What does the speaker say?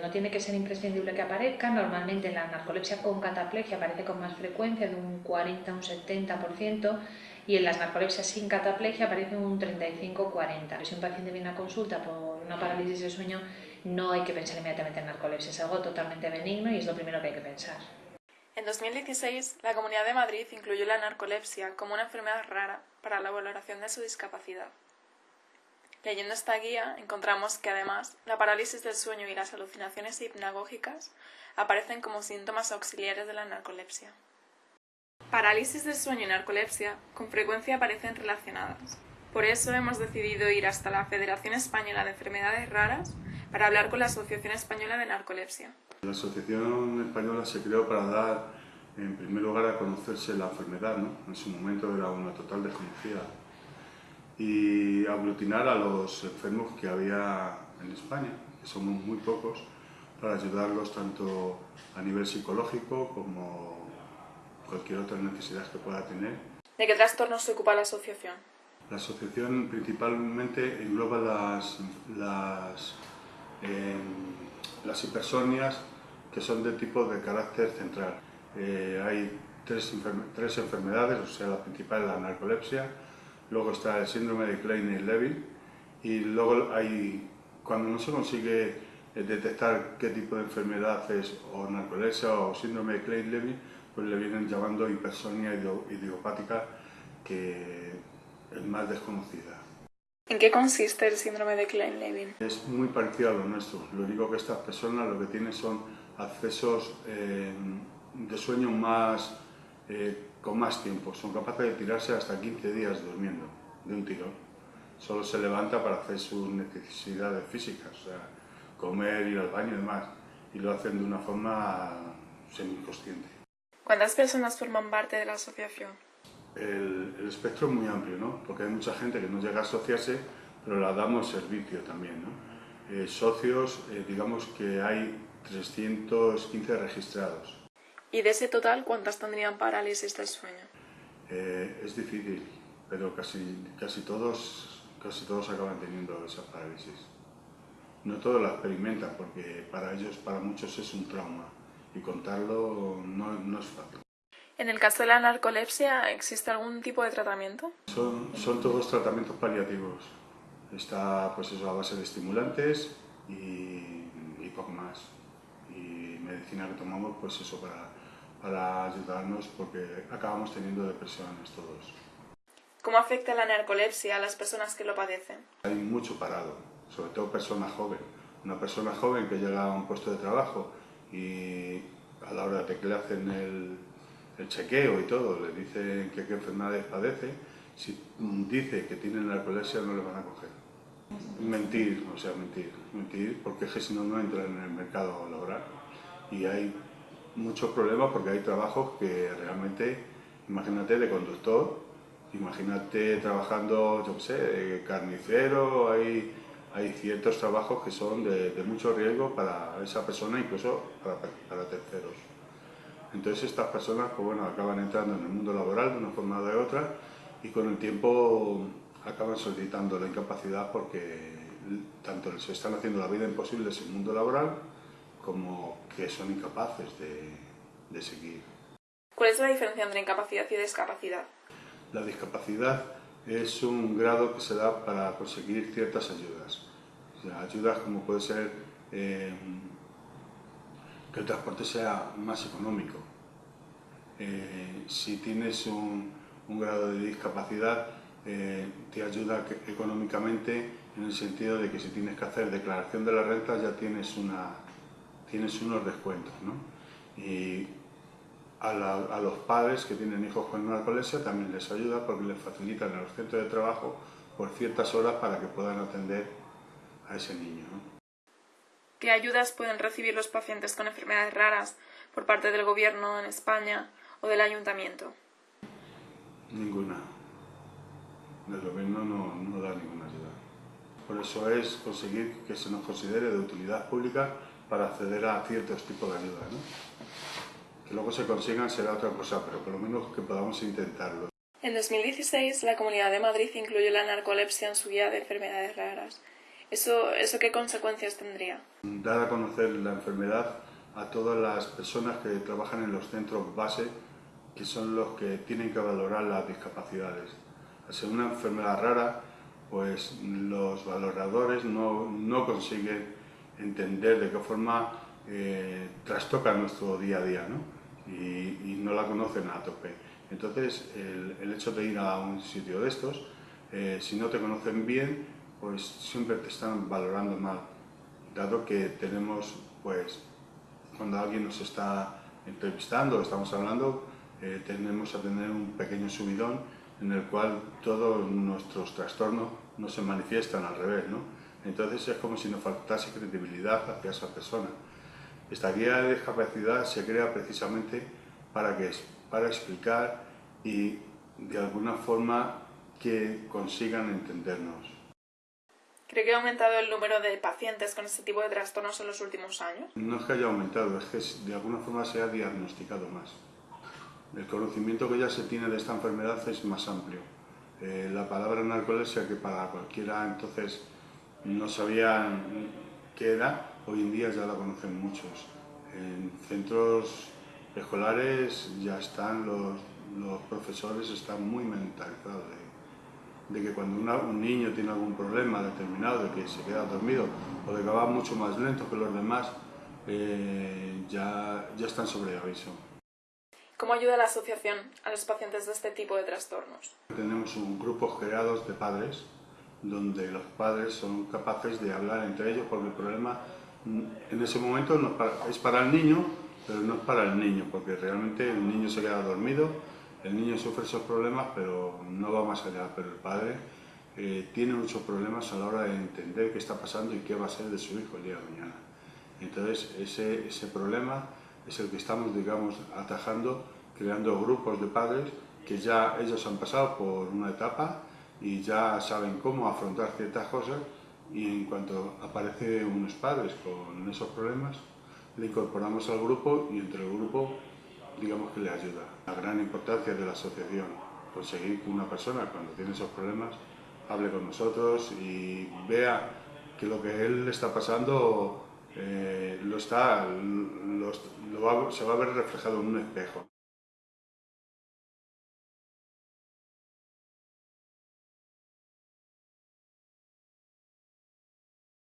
No tiene que ser imprescindible que aparezca, normalmente la narcolepsia con cataplegia aparece con más frecuencia, de un 40 a un 70%, y en las narcolepsias sin cataplegia aparece un 35-40. Si un paciente viene a consulta por una parálisis de sueño, no hay que pensar inmediatamente en narcolepsia, es algo totalmente benigno y es lo primero que hay que pensar. En 2016, la Comunidad de Madrid incluyó la narcolepsia como una enfermedad rara para la valoración de su discapacidad. Leyendo esta guía, encontramos que además la parálisis del sueño y las alucinaciones hipnagógicas aparecen como síntomas auxiliares de la narcolepsia. Parálisis del sueño y narcolepsia con frecuencia aparecen relacionadas. Por eso hemos decidido ir hasta la Federación Española de Enfermedades Raras para hablar con la Asociación Española de Narcolepsia. La Asociación Española se creó para dar, en primer lugar, a conocerse la enfermedad, ¿no? En su momento era una total desconocida. Y aglutinar a los enfermos que había en España, que somos muy pocos, para ayudarlos tanto a nivel psicológico como cualquier otra necesidad que pueda tener. ¿De qué trastornos se ocupa la asociación? La asociación principalmente engloba las, las las hipersonias que son de tipo de carácter central. Eh, hay tres, tres, enfermedades, o sea, la principal es la narcolepsia, luego está el síndrome de Klein-Levin y luego hay, cuando no se consigue eh, detectar qué tipo de enfermedad es o narcolepsia o síndrome de Klein-Levin, pues le vienen llamando hipersonia idiopática que es más desconocida. ¿En qué consiste el síndrome de Klein-Levin? Es muy parecido a lo nuestro. Lo único que estas personas lo que tienen son accesos eh, de sueño más, eh, con más tiempo. Son capaces de tirarse hasta 15 días durmiendo de un tirón. Solo se levanta para hacer sus necesidades físicas, o sea, comer, ir al baño y demás. Y lo hacen de una forma semi-inconsciente. ¿Cuántas personas forman parte de la asociación? el, espectro es muy amplio, ¿no? porque hay mucha gente que no llega a asociarse, pero la damos servicio también. ¿no? Eh, socios, eh, digamos que hay 315 registrados. ¿Y de ese total cuántas tendrían parálisis del sueño? Eh, es difícil, pero casi, casi, todos, casi todos acaban teniendo esa parálisis. No todos la experimentan porque para ellos, para muchos es un trauma y contarlo no, no es fácil. En el caso de la narcolepsia, ¿existe algún tipo de tratamiento? Son, son todos tratamientos paliativos. Está pues eso, a base de estimulantes y, y poco más. Y medicina que tomamos pues eso para, para ayudarnos porque acabamos teniendo depresiones todos. ¿Cómo afecta la narcolepsia a las personas que lo padecen? Hay mucho parado, sobre todo personas jóvenes. Una persona joven que llega a un puesto de trabajo y a la hora de que le hacen el, el chequeo y todo, le dicen que qué enfermedades padece, si dice que tiene narcolepsia no le van a coger. Mentir, o sea, mentir, mentir, porque es que si no, no entran en el mercado laboral. Y hay muchos problemas porque hay trabajos que realmente, imagínate de conductor, imagínate trabajando, yo qué sé, carnicero, hay, hay ciertos trabajos que son de, mucho riesgo para esa persona, incluso para, para terceros. Entonces estas personas pues bueno, acaban entrando en el mundo laboral de una forma o de otra y con el tiempo acaban solicitando la incapacidad porque tanto les están haciendo la vida imposible en mundo laboral como que son incapaces de, de seguir. ¿Cuál es la diferencia entre incapacidad y discapacidad? La discapacidad es un grado que se da para conseguir ciertas ayudas. ayudas como puede ser eh, que el transporte sea más económico. Eh, si tienes un, grado de discapacidad, eh, te ayuda económicamente en el sentido de que si tienes que hacer declaración de la renta ya tienes, una, tienes unos descuentos. Y a, a, los padres que tienen hijos con narcolepsia también les ayuda porque les facilitan el centro de trabajo por ciertas horas para que puedan atender a ese niño. ¿Qué ayudas pueden recibir los pacientes con enfermedades raras por parte del gobierno en España o del ayuntamiento? Ninguna. El gobierno no, no da ninguna ayuda. Por eso es conseguir que se nos considere de utilidad pública para acceder a ciertos tipos de ayuda. ¿no? Que luego se consigan será otra cosa, pero por lo menos que podamos intentarlo. En 2016, la Comunidad de Madrid incluyó la narcolepsia en su guía de enfermedades raras ¿Eso, ¿Eso qué consecuencias tendría? Dar a conocer la enfermedad a todas las personas que trabajan en los centros base, que son los que tienen que valorar las discapacidades. Al ser una enfermedad rara, pues los valoradores no, no consiguen entender de qué forma eh, trastoca nuestro día a día ¿no? Y, no la conocen a tope. Entonces, el, el, hecho de ir a un sitio de estos, eh, si no te conocen bien, pues siempre te están valorando mal, dado que tenemos, pues, cuando alguien nos está entrevistando, estamos hablando, eh, tenemos a tener un pequeño subidón en el cual todos nuestros trastornos no se manifiestan al revés, ¿no? Entonces es como si nos faltase credibilidad hacia esa persona. Esta guía de discapacidad se crea precisamente para, que, para explicar y de alguna forma que consigan entendernos. ¿Cree que ha aumentado el número de pacientes con este tipo de trastornos en los últimos años? No es que haya aumentado, es que de alguna forma se ha diagnosticado más. El conocimiento que ya se tiene de esta enfermedad es más amplio. Eh, la palabra narcolepsia, que para cualquiera entonces no sabían qué era, hoy en día ya la conocen muchos. En centros escolares ya están los, los profesores están muy mentalizados de, que cuando un niño tiene algún problema determinado, de que se queda dormido o de que va mucho más lento que los demás, eh, ya, ya están sobre aviso. ¿Cómo ayuda la asociación a los pacientes de este tipo de trastornos? Tenemos un grupo creados de padres donde los padres son capaces de hablar entre ellos porque el problema en ese momento es, para, el niño, pero no es para el niño, porque realmente el niño se queda dormido, el niño sufre esos problemas, pero no va más allá. Pero el padre eh, tiene muchos problemas a la hora de entender qué está pasando y qué va a ser de su hijo el día de mañana. Entonces, ese, ese problema es el que estamos, digamos, atajando, creando grupos de padres que ya ellos han pasado por una etapa y ya saben cómo afrontar ciertas cosas y en cuanto aparece unos padres con esos problemas, le incorporamos al grupo y entre el grupo digamos que le ayuda. La gran importancia de la asociación, conseguir que una persona cuando tiene esos problemas hable con nosotros y vea que lo que él está pasando eh, lo está, se va a ver reflejado en un espejo.